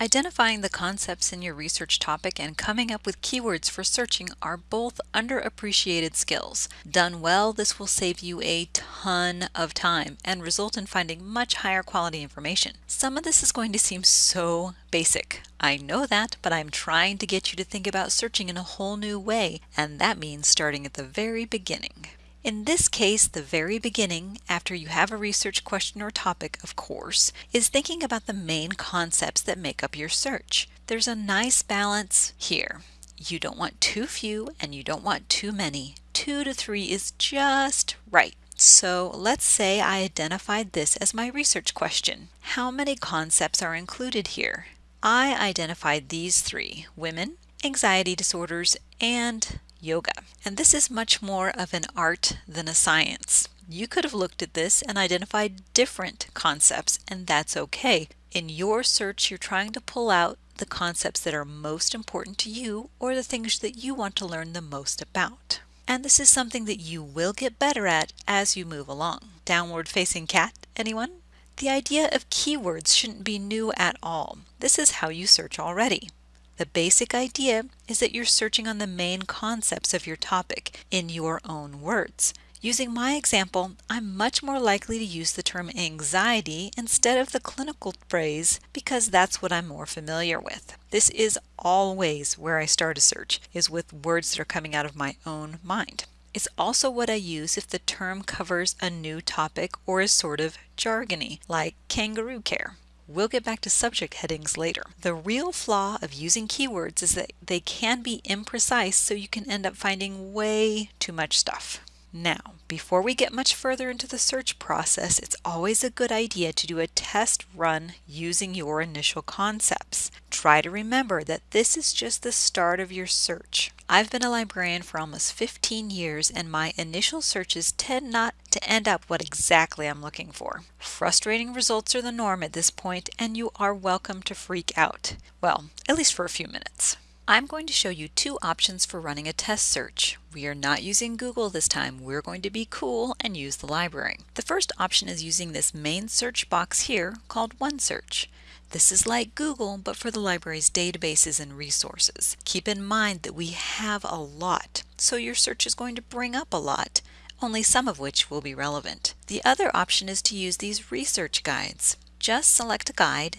Identifying the concepts in your research topic and coming up with keywords for searching are both underappreciated skills. Done well, this will save you a ton of time and result in finding much higher quality information. Some of this is going to seem so basic. I know that, but I'm trying to get you to think about searching in a whole new way, and that means starting at the very beginning. In this case, the very beginning, after you have a research question or topic, of course, is thinking about the main concepts that make up your search. There's a nice balance here. You don't want too few and you don't want too many. Two to three is just right. So let's say I identified this as my research question. How many concepts are included here? I identified these three, women, anxiety disorders, and yoga. And this is much more of an art than a science. You could have looked at this and identified different concepts, and that's okay. In your search, you're trying to pull out the concepts that are most important to you or the things that you want to learn the most about. And this is something that you will get better at as you move along. Downward facing cat, anyone? The idea of keywords shouldn't be new at all. This is how you search already. The basic idea is that you're searching on the main concepts of your topic in your own words. Using my example, I'm much more likely to use the term anxiety instead of the clinical phrase because that's what I'm more familiar with. This is always where I start a search, is with words that are coming out of my own mind. It's also what I use if the term covers a new topic or is sort of jargony, like kangaroo care. We'll get back to subject headings later. The real flaw of using keywords is that they can be imprecise so you can end up finding way too much stuff. Now, before we get much further into the search process, it's always a good idea to do a test run using your initial concepts. Try to remember that this is just the start of your search. I've been a librarian for almost 15 years and my initial searches tend not to end up what exactly I'm looking for. Frustrating results are the norm at this point and you are welcome to freak out. Well, at least for a few minutes. I'm going to show you two options for running a test search. We are not using Google this time. We're going to be cool and use the library. The first option is using this main search box here called OneSearch. This is like Google, but for the library's databases and resources. Keep in mind that we have a lot, so your search is going to bring up a lot, only some of which will be relevant. The other option is to use these research guides. Just select a guide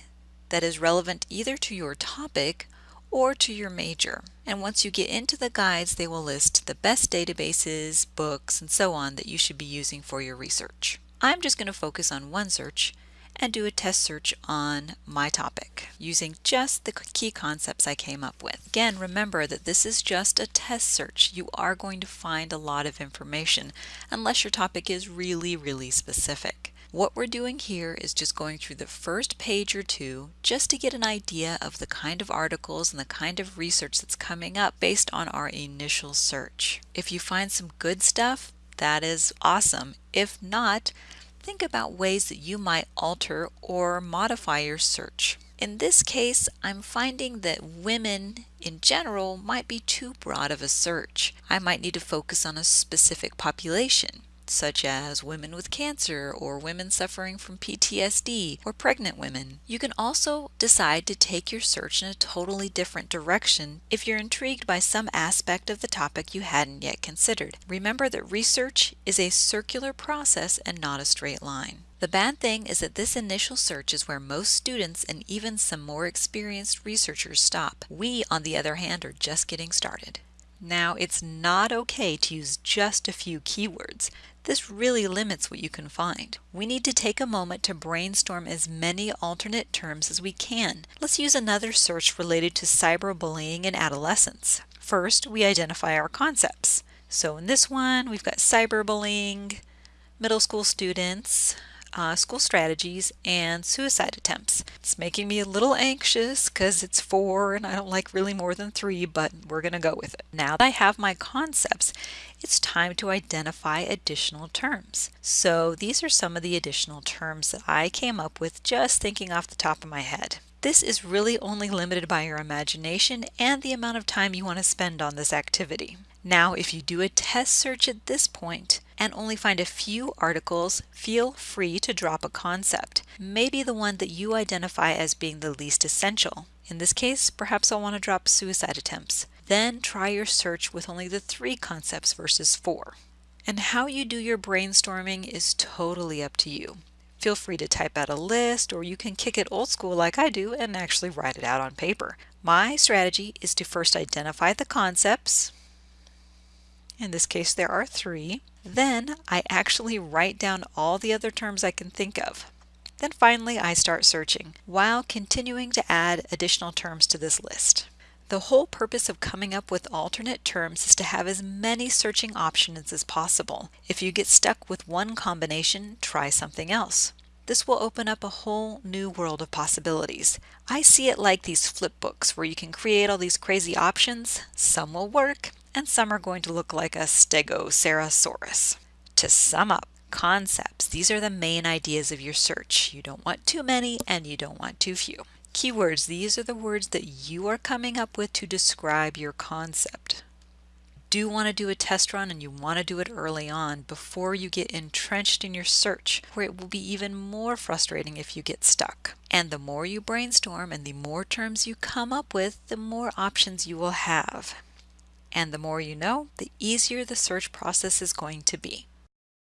that is relevant either to your topic or to your major. And once you get into the guides, they will list the best databases, books, and so on that you should be using for your research. I'm just going to focus on OneSearch and do a test search on my topic using just the key concepts I came up with. Again, remember that this is just a test search. You are going to find a lot of information unless your topic is really, really specific. What we're doing here is just going through the first page or two just to get an idea of the kind of articles and the kind of research that's coming up based on our initial search. If you find some good stuff, that is awesome. If not, think about ways that you might alter or modify your search. In this case, I'm finding that women in general might be too broad of a search. I might need to focus on a specific population such as women with cancer or women suffering from PTSD or pregnant women. You can also decide to take your search in a totally different direction if you're intrigued by some aspect of the topic you hadn't yet considered. Remember that research is a circular process and not a straight line. The bad thing is that this initial search is where most students and even some more experienced researchers stop. We, on the other hand, are just getting started. Now, it's not okay to use just a few keywords. This really limits what you can find. We need to take a moment to brainstorm as many alternate terms as we can. Let's use another search related to cyberbullying in adolescence. First, we identify our concepts. So in this one, we've got cyberbullying, middle school students, uh, school strategies, and suicide attempts. It's making me a little anxious because it's four and I don't like really more than three, but we're going to go with it. Now that I have my concepts, it's time to identify additional terms. So these are some of the additional terms that I came up with just thinking off the top of my head. This is really only limited by your imagination and the amount of time you want to spend on this activity. Now, if you do a test search at this point and only find a few articles, feel free to drop a concept, maybe the one that you identify as being the least essential. In this case, perhaps I'll want to drop suicide attempts. Then try your search with only the three concepts versus four. And how you do your brainstorming is totally up to you. Feel free to type out a list or you can kick it old school like I do and actually write it out on paper. My strategy is to first identify the concepts, in this case, there are three. Then I actually write down all the other terms I can think of. Then finally, I start searching while continuing to add additional terms to this list. The whole purpose of coming up with alternate terms is to have as many searching options as possible. If you get stuck with one combination, try something else. This will open up a whole new world of possibilities. I see it like these flip books where you can create all these crazy options. Some will work and some are going to look like a Stegosaurus. To sum up, concepts. These are the main ideas of your search. You don't want too many and you don't want too few. Keywords. These are the words that you are coming up with to describe your concept. Do want to do a test run and you want to do it early on before you get entrenched in your search, where it will be even more frustrating if you get stuck. And the more you brainstorm and the more terms you come up with, the more options you will have. And the more you know, the easier the search process is going to be.